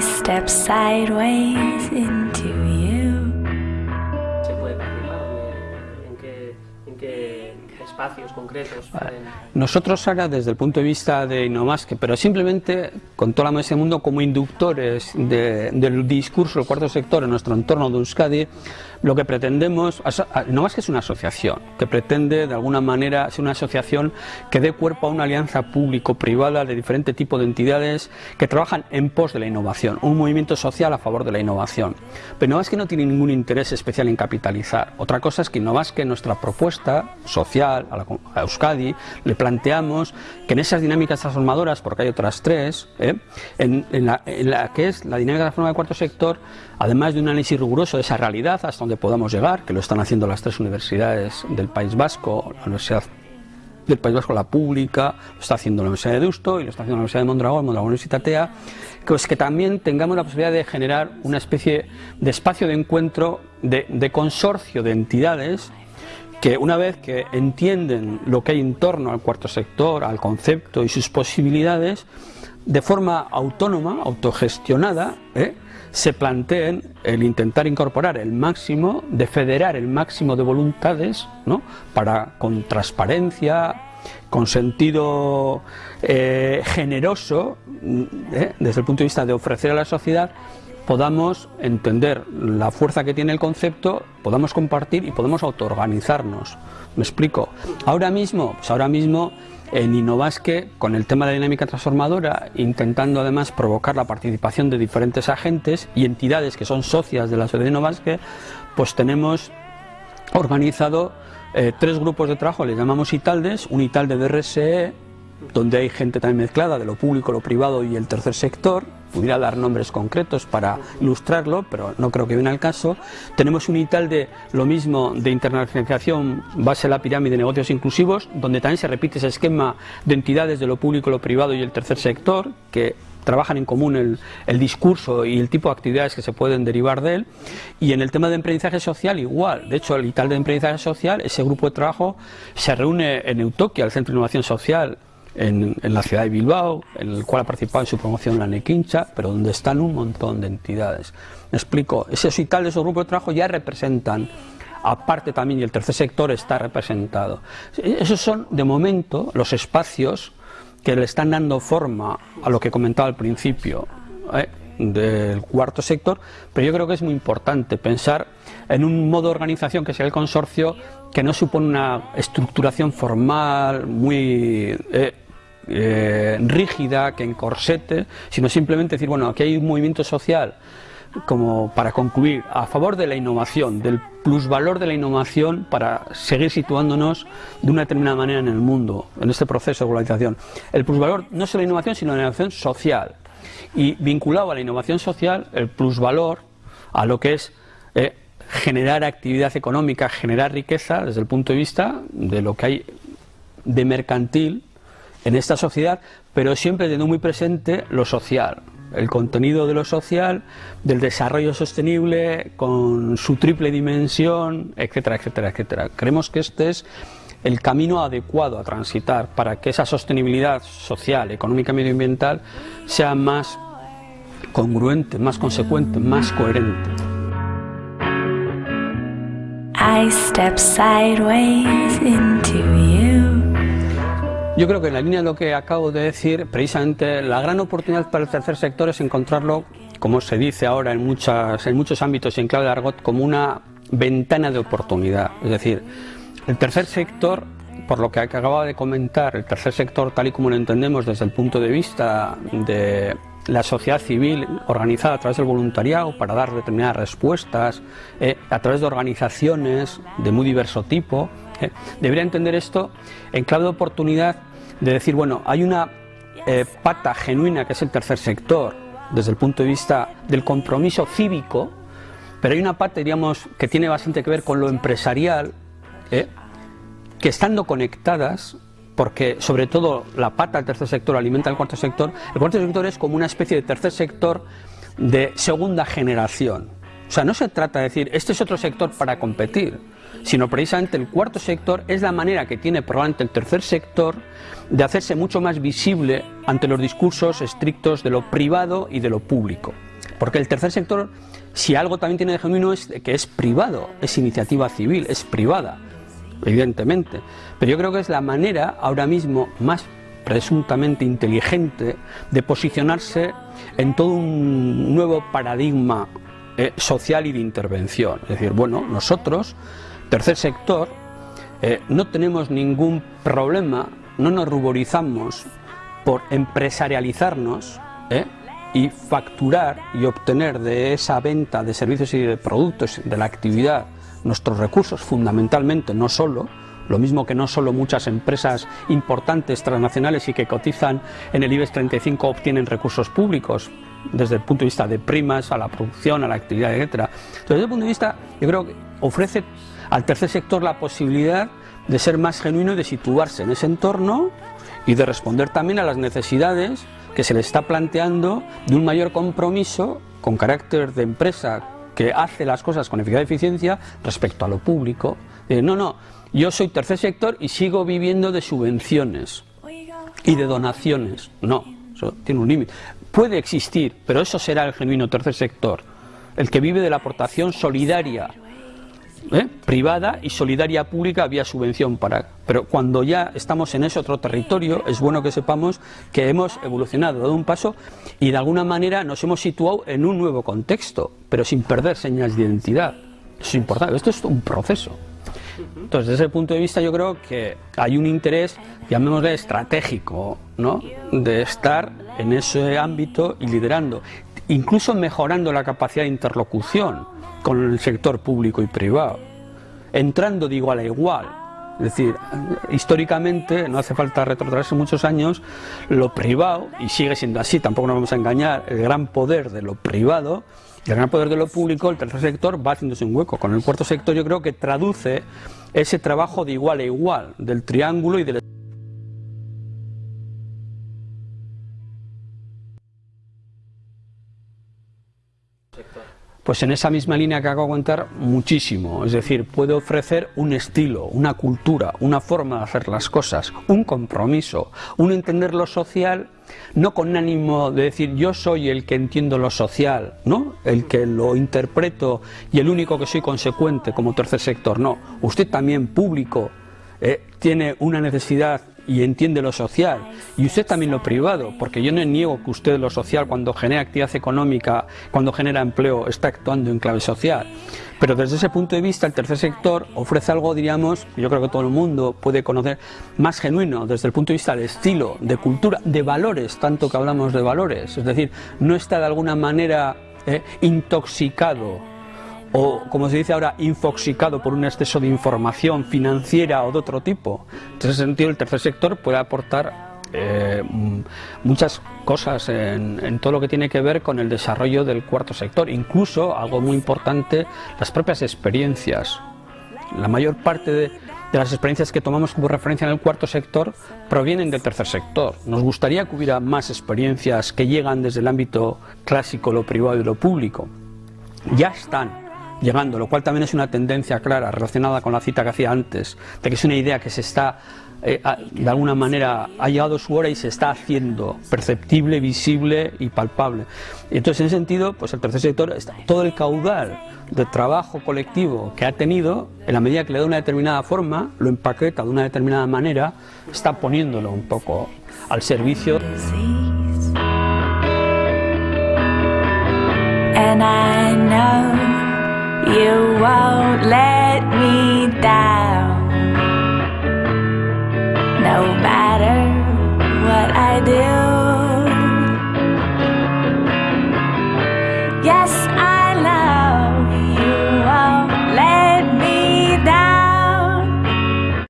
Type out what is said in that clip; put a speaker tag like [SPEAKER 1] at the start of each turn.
[SPEAKER 1] Step sideways into you.
[SPEAKER 2] Espacios concretos.
[SPEAKER 3] Nosotros ahora desde el punto de vista de Innomasque, pero simplemente con toda la mesa del mundo como inductores de- del discurso del cuarto sector en nuestro entorno de Euskadi, lo que pretendemos, Innomasque es una asociación que pretende de alguna manera ser una asociación que dé cuerpo a una alianza público-privada de diferente tipo de entidades que trabajan en pos de la innovación, un movimiento social a favor de la innovación. Pero Innomasque no tiene ningún interés especial en capitalizar. Otra cosa es que Innomasque, nuestra propuesta social a Euskadi, le planteamos que en esas dinámicas transformadoras, porque hay otras tres, ¿eh? en, la, que es la dinámica transformadora del cuarto sector, además de un análisis riguroso de esa realidad hasta donde podamos llegar, que lo están haciendo las tres universidades del País Vasco, la Universidad del País Vasco, la pública, lo está haciendo la Universidad de Deusto y lo está haciendo la Universidad de Mondragón, Mondragón Universitatea, pues que también tengamos la posibilidad de generar una especie de espacio de encuentro, de consorcio de entidades que una vez que entienden lo que hay en torno al cuarto sector, al concepto y sus posibilidades, de forma autónoma, autogestionada, ¿eh? se planteen el intentar incorporar el máximo, de federar el máximo de voluntades, ¿no? para con transparencia, con sentido eh, generoso, ¿eh? desde el punto de vista de ofrecer a la sociedad, podamos entender la fuerza que tiene el concepto, podamos compartir y podamos autoorganizarnos. ¿Me explico? Ahora mismo, pues ahora mismo en Innovasque, con el tema de la dinámica transformadora, intentando además provocar la participación de diferentes agentes y entidades que son socias de la sociedad de Innovasque, pues tenemos organizado eh, tres grupos de trabajo, les llamamos ITALDES, un ITALDE de RSE, donde hay gente también mezclada de lo público, lo privado y el tercer sector. Pudiera dar nombres concretos para ilustrarlo, pero no creo que viene al caso. Tenemos un ITAL de lo mismo de internacionalización, base a la pirámide de negocios inclusivos, donde también se repite ese esquema de entidades de lo público, lo privado y el tercer sector, que trabajan en común el, el discurso y el tipo de actividades que se pueden derivar de él. Y en el tema de emprendizaje social igual. De hecho, el ITAL de emprendizaje social, ese grupo de trabajo se reúne en Eutoquia, el Centro de Innovación Social, en, en, la ciudad de Bilbao, en el cual ha participado en su promoción la Nequincha, pero donde están un montón de entidades. Me explico, esos y tal de esos grupos de trabajo ya representan, aparte también, y el tercer sector está representado. Esos son, de momento, los espacios que le están dando forma a lo que comentaba al principio. ¿eh? del cuarto sector, pero yo creo que es muy importante pensar en un modo de organización que sea el consorcio que no supone una estructuración formal muy eh, eh, rígida, que encorsete, sino simplemente decir, bueno, aquí hay un movimiento social como para concluir, a favor de la innovación, del plusvalor de la innovación para seguir situándonos de una determinada manera en el mundo, en este proceso de globalización. El plusvalor no de la innovación, sino la innovación social. Y vinculado a la innovación social, el plusvalor a lo que es eh, generar actividad económica, generar riqueza desde el punto de vista de lo que hay de mercantil en esta sociedad, pero siempre teniendo muy presente lo social, el contenido de lo social, del desarrollo sostenible, con su triple dimensión, etcétera, etcétera, etcétera. Creemos que este es el camino adecuado a transitar para que esa sostenibilidad social, económica medioambiental sea más congruente, más consecuente, más coherente.
[SPEAKER 1] I.
[SPEAKER 3] Yo creo que en la línea de lo que acabo de decir, precisamente la gran oportunidad para el tercer sector es encontrarlo, como se dice ahora en, muchas, en muchos ámbitos y en clave de argot, como una ventana de oportunidad. Es decir, el tercer sector, por lo que acababa de comentar, el tercer sector tal y como lo entendemos desde el punto de vista de la sociedad civil organizada a través del voluntariado para dar determinadas respuestas, eh, a través de organizaciones de muy diverso tipo, eh, debería entender esto en clave de oportunidad de decir, bueno, hay una eh, pata genuina que es el tercer sector, desde el punto de vista del compromiso cívico, pero hay una parte, diríamos, que tiene bastante que ver con lo empresarial, ¿eh? que estando conectadas, porque sobre todo la pata del tercer sector alimenta el cuarto sector, el cuarto sector es como una especie de tercer sector de segunda generación. O sea, no se trata de decir, este es otro sector para competir, sino precisamente el cuarto sector es la manera que tiene probablemente el tercer sector de hacerse mucho más visible ante los discursos estrictos de lo privado y de lo público. Porque el tercer sector, si algo también tiene de genuino, es que es privado, es iniciativa civil, es privada, evidentemente. Pero yo creo que es la manera ahora mismo más presuntamente inteligente de posicionarse en todo un nuevo paradigma eh, social y de intervención. Es decir, bueno, nosotros, tercer sector, eh, no tenemos ningún problema, no nos ruborizamos por empresarializarnos eh, y facturar y obtener de esa venta de servicios y de productos de la actividad nuestros recursos fundamentalmente, no solo, lo mismo que no solo muchas empresas importantes transnacionales y que cotizan en el IBEX 35 obtienen recursos públicos desde el punto de vista de primas a la producción, a la actividad, etcétera. Desde ese punto de vista, yo creo que ofrece al tercer sector la posibilidad de ser más genuino y de situarse en ese entorno y de responder también a las necesidades que se le está planteando de un mayor compromiso con carácter de empresa que hace las cosas con eficacia y eficiencia respecto a lo público. no, no, yo soy tercer sector y sigo viviendo de subvenciones y de donaciones. No, eso tiene un límite. Puede existir, pero eso será el genuino tercer sector, el que vive de la aportación solidaria ¿eh? privada y solidaria pública vía subvención para pero cuando ya estamos en ese otro territorio es bueno que sepamos que hemos evolucionado dado un paso y de alguna manera nos hemos situado en un nuevo contexto pero sin perder señas de identidad es importante esto es un proceso entonces, desde ese punto de vista yo creo que hay un interés, llamémosle estratégico, ¿no? de estar en ese ámbito y liderando, incluso mejorando la capacidad de interlocución con el sector público y privado, entrando de igual a igual. Es decir, históricamente, no hace falta retrocederse muchos años, lo privado, y sigue siendo así, tampoco nos vamos a engañar, el gran poder de lo privado el gran poder de lo público, el tercer sector va haciéndose un hueco. Con el cuarto sector yo creo que traduce ese trabajo de igual a igual, del triángulo y del Pues en esa misma línea que hago aguantar muchísimo, es decir, puede ofrecer un estilo, una cultura, una forma de hacer las cosas, un compromiso, un entender lo social, no con ánimo de decir yo soy el que entiendo lo social, ¿no? el que lo interpreto y el único que soy consecuente como tercer sector, no, usted también público eh, tiene una necesidad y entiende lo social, y usted también lo privado, porque yo no niego que usted lo social, cuando genera actividad económica, cuando genera empleo, está actuando en clave social. Pero desde ese punto de vista, el tercer sector ofrece algo, diríamos, yo creo que todo el mundo puede conocer, más genuino desde el punto de vista de estilo, de cultura, de valores, tanto que hablamos de valores. Es decir, no está de alguna manera eh, intoxicado o como se dice ahora, infoxicado por un exceso de información financiera o de otro tipo. En ese sentido, el tercer sector puede aportar eh, muchas cosas en, todo lo que tiene que ver con el desarrollo del cuarto sector, incluso algo muy importante, las propias experiencias. La mayor parte de, de las experiencias que tomamos como referencia en el cuarto sector provienen del tercer sector. Nos gustaría que hubiera más experiencias que llegan desde el ámbito clásico, lo privado y lo público. Ya están, llegando, lo cual también es una tendencia clara relacionada con la cita que hacía antes, de que es una idea que se está, eh, de alguna manera, ha llegado su hora y se está haciendo perceptible, visible y palpable. Entonces, en ese sentido, pues el tercer sector, está, todo el caudal de trabajo colectivo que ha tenido, en la medida que le da una determinada forma, lo empaqueta de una determinada manera, está poniéndolo un poco al servicio. You won't let